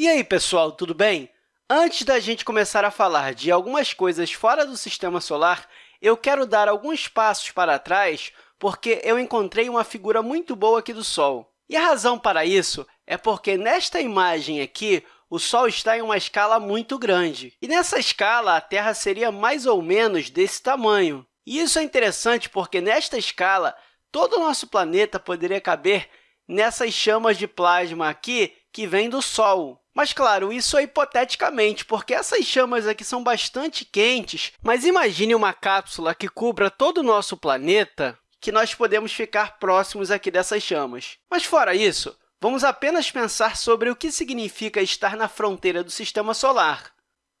E aí, pessoal, tudo bem? Antes da gente começar a falar de algumas coisas fora do Sistema Solar, eu quero dar alguns passos para trás, porque eu encontrei uma figura muito boa aqui do Sol. E a razão para isso é porque, nesta imagem aqui, o Sol está em uma escala muito grande. E nessa escala, a Terra seria mais ou menos desse tamanho. E isso é interessante porque, nesta escala, todo o nosso planeta poderia caber nessas chamas de plasma aqui que vêm do Sol. Mas, claro, isso é hipoteticamente, porque essas chamas aqui são bastante quentes, mas imagine uma cápsula que cubra todo o nosso planeta, que nós podemos ficar próximos aqui dessas chamas. Mas, fora isso, vamos apenas pensar sobre o que significa estar na fronteira do Sistema Solar.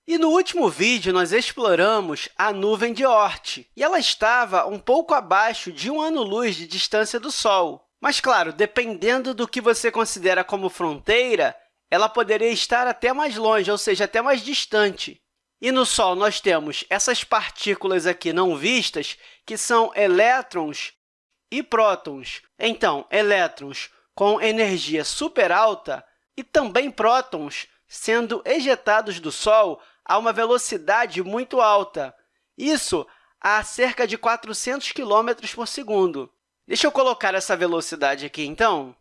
E no último vídeo, nós exploramos a nuvem de Oort, e ela estava um pouco abaixo de um ano-luz de distância do Sol. Mas, claro, dependendo do que você considera como fronteira, ela poderia estar até mais longe, ou seja, até mais distante. E no Sol, nós temos essas partículas aqui não vistas, que são elétrons e prótons. Então, elétrons com energia super alta e também prótons sendo ejetados do Sol a uma velocidade muito alta. Isso a cerca de 400 km por segundo. Deixa eu colocar essa velocidade aqui, então.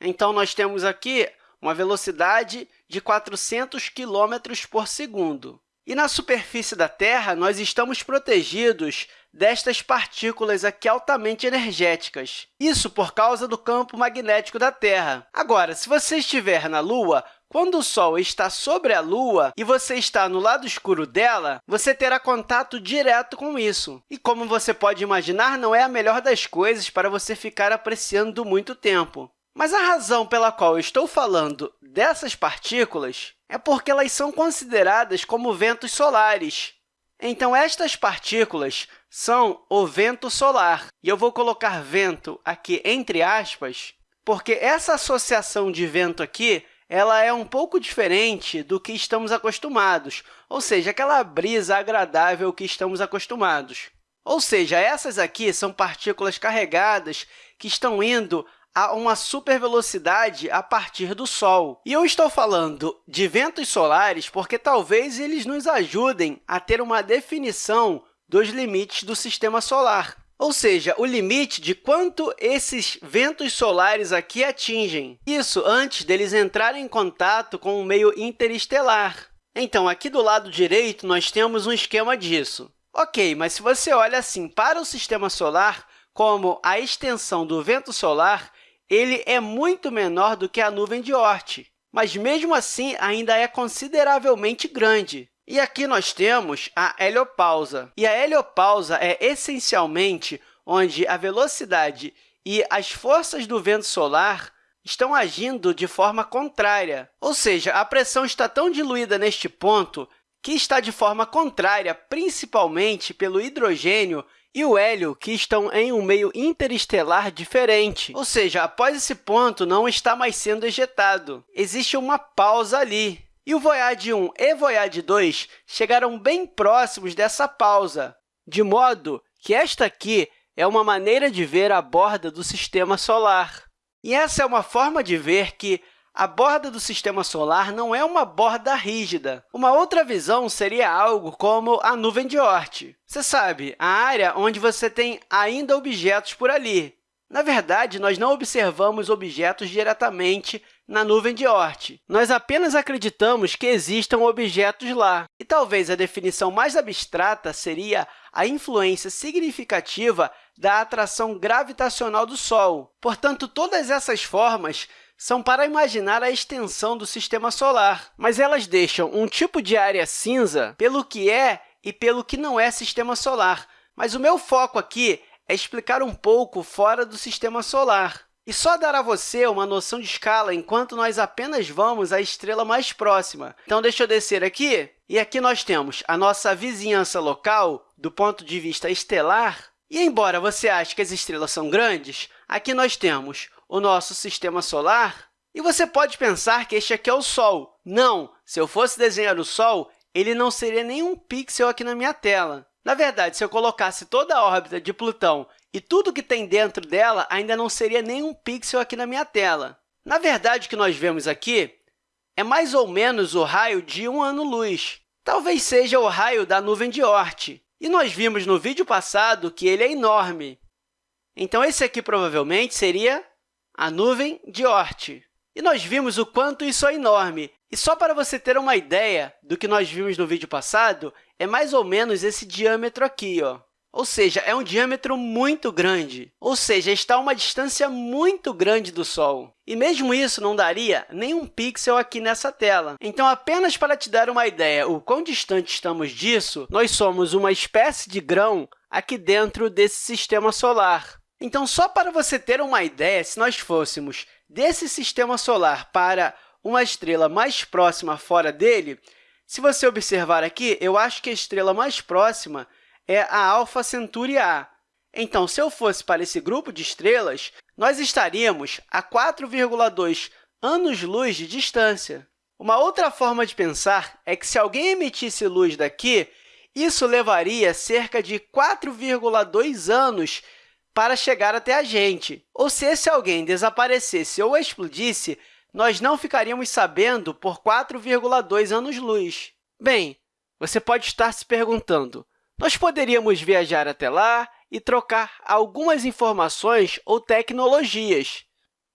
Então, nós temos aqui uma velocidade de 400 km por segundo. E na superfície da Terra, nós estamos protegidos destas partículas aqui altamente energéticas. Isso por causa do campo magnético da Terra. Agora, se você estiver na Lua, quando o Sol está sobre a Lua e você está no lado escuro dela, você terá contato direto com isso. E, como você pode imaginar, não é a melhor das coisas para você ficar apreciando muito tempo. Mas a razão pela qual eu estou falando dessas partículas é porque elas são consideradas como ventos solares. Então, estas partículas são o vento solar. E eu vou colocar vento aqui entre aspas, porque essa associação de vento aqui ela é um pouco diferente do que estamos acostumados, ou seja, aquela brisa agradável que estamos acostumados. Ou seja, essas aqui são partículas carregadas que estão indo a uma supervelocidade a partir do Sol. E eu estou falando de ventos solares porque talvez eles nos ajudem a ter uma definição dos limites do Sistema Solar, ou seja, o limite de quanto esses ventos solares aqui atingem. Isso antes deles entrarem em contato com o meio interestelar. Então, aqui do lado direito, nós temos um esquema disso. Ok, mas se você olha assim para o Sistema Solar, como a extensão do vento solar, ele é muito menor do que a nuvem de Oort, mas, mesmo assim, ainda é consideravelmente grande. E aqui nós temos a heliopausa. E a heliopausa é, essencialmente, onde a velocidade e as forças do vento solar estão agindo de forma contrária. Ou seja, a pressão está tão diluída neste ponto que está de forma contrária, principalmente pelo hidrogênio e o hélio, que estão em um meio interestelar diferente. Ou seja, após esse ponto, não está mais sendo ejetado. Existe uma pausa ali. E o Voyage 1 e Voyage 2 chegaram bem próximos dessa pausa, de modo que esta aqui é uma maneira de ver a borda do Sistema Solar. E essa é uma forma de ver que a borda do Sistema Solar não é uma borda rígida. Uma outra visão seria algo como a nuvem de Oort. Você sabe, a área onde você tem ainda objetos por ali. Na verdade, nós não observamos objetos diretamente na nuvem de Oort. Nós apenas acreditamos que existam objetos lá. E talvez a definição mais abstrata seria a influência significativa da atração gravitacional do Sol. Portanto, todas essas formas são para imaginar a extensão do Sistema Solar, mas elas deixam um tipo de área cinza pelo que é e pelo que não é Sistema Solar. Mas o meu foco aqui é explicar um pouco fora do Sistema Solar e só dar a você uma noção de escala enquanto nós apenas vamos à estrela mais próxima. Então, deixa eu descer aqui, e aqui nós temos a nossa vizinhança local do ponto de vista estelar. E, embora você ache que as estrelas são grandes, aqui nós temos o nosso Sistema Solar. E você pode pensar que este aqui é o Sol. Não! Se eu fosse desenhar o Sol, ele não seria nenhum pixel aqui na minha tela. Na verdade, se eu colocasse toda a órbita de Plutão e tudo que tem dentro dela, ainda não seria nenhum pixel aqui na minha tela. Na verdade, o que nós vemos aqui é mais ou menos o raio de um ano-luz. Talvez seja o raio da nuvem de Oort. E nós vimos no vídeo passado que ele é enorme. Então, esse aqui provavelmente seria a nuvem de Oort. E nós vimos o quanto isso é enorme. E só para você ter uma ideia do que nós vimos no vídeo passado, é mais ou menos esse diâmetro aqui. Ó. Ou seja, é um diâmetro muito grande, ou seja, está a uma distância muito grande do Sol. E mesmo isso não daria nenhum pixel aqui nessa tela. Então, apenas para te dar uma ideia o quão distante estamos disso, nós somos uma espécie de grão aqui dentro desse sistema solar. Então, só para você ter uma ideia, se nós fôssemos desse sistema solar para uma estrela mais próxima fora dele, se você observar aqui, eu acho que a estrela mais próxima é a Alpha Centauri A. Então, se eu fosse para esse grupo de estrelas, nós estaríamos a 4,2 anos-luz de distância. Uma outra forma de pensar é que, se alguém emitisse luz daqui, isso levaria cerca de 4,2 anos para chegar até a gente. Ou se esse alguém desaparecesse ou explodisse, nós não ficaríamos sabendo por 4,2 anos-luz. Bem, você pode estar se perguntando, nós poderíamos viajar até lá e trocar algumas informações ou tecnologias.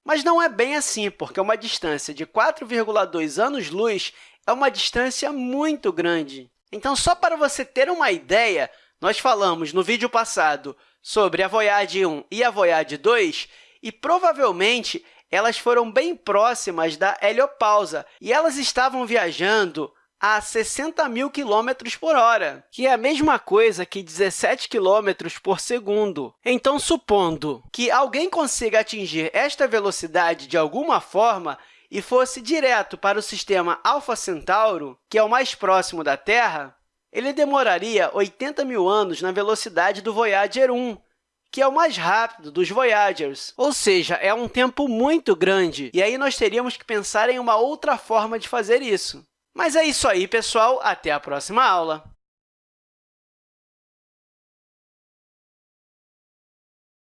Mas não é bem assim, porque uma distância de 4,2 anos-luz é uma distância muito grande. Então, só para você ter uma ideia, nós falamos no vídeo passado sobre a Voyage 1 e a Voyage 2, e provavelmente elas foram bem próximas da heliopausa, e elas estavam viajando a 60 mil quilômetros por hora, que é a mesma coisa que 17 quilômetros por segundo. Então, supondo que alguém consiga atingir esta velocidade de alguma forma e fosse direto para o sistema Alpha Centauro, que é o mais próximo da Terra, ele demoraria 80 mil anos na velocidade do Voyager 1, que é o mais rápido dos Voyagers. Ou seja, é um tempo muito grande, e aí nós teríamos que pensar em uma outra forma de fazer isso. Mas é isso aí, pessoal. Até a próxima aula!